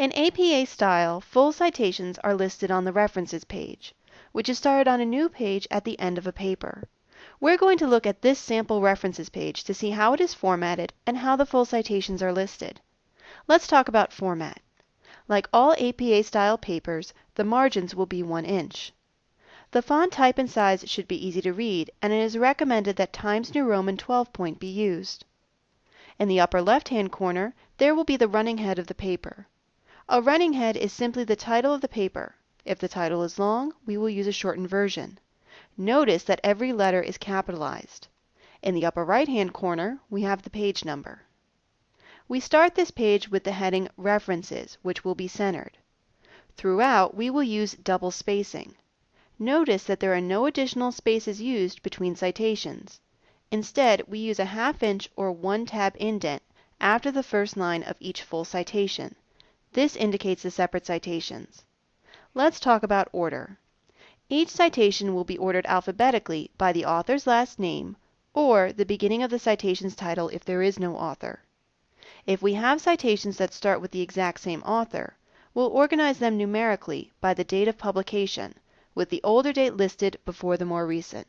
In APA style, full citations are listed on the References page, which is started on a new page at the end of a paper. We're going to look at this sample References page to see how it is formatted and how the full citations are listed. Let's talk about format. Like all APA style papers, the margins will be 1 inch. The font type and size should be easy to read, and it is recommended that Times New Roman 12 point be used. In the upper left hand corner, there will be the running head of the paper. A running head is simply the title of the paper. If the title is long, we will use a shortened version. Notice that every letter is capitalized. In the upper right hand corner, we have the page number. We start this page with the heading References, which will be centered. Throughout, we will use double spacing. Notice that there are no additional spaces used between citations. Instead, we use a half inch or one tab indent after the first line of each full citation. This indicates the separate citations. Let's talk about order. Each citation will be ordered alphabetically by the author's last name or the beginning of the citation's title if there is no author. If we have citations that start with the exact same author, we'll organize them numerically by the date of publication, with the older date listed before the more recent.